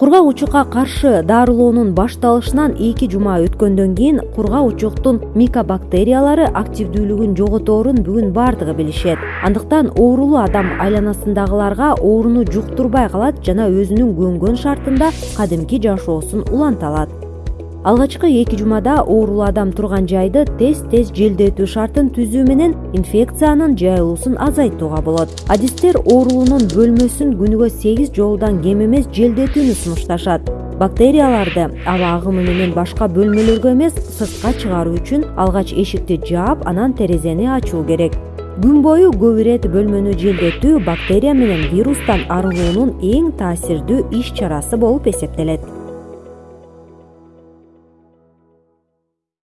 кургак каршы дарылоонун башталышынан эки жума өткөндөн кийин кургак учуктун микобактериялары активдүүлүгүн жоготорун бүгүн баардыгы билишет. Андыктан оорулуу адам айланасындагыларга ооруну жуктурбай калат жана өзүнүн көнгөн шартында кадимки жашоосун уланта алат алгачкы эки жумада оорулуу адам турган жайды тез тез желдетүү шартын түзүү менен инфекциянын жайылуусун азайтууга болот. Адистер оорулуунун бөлмөсүн күнүгө сегиз жолудан кем эмес желдетүүнү сунушташат. Бактерияларды аба агымы менен башка бөлмөлөргө эмес сыртка чыгаруу үчүн алгач эшикти жаап анан терезени ачуу керек. Күн бою көп ирет бөлмөнү желдетүү бактерия менен вирустан арылуунун эң таасирдүү иш чарасы болуп эсептелет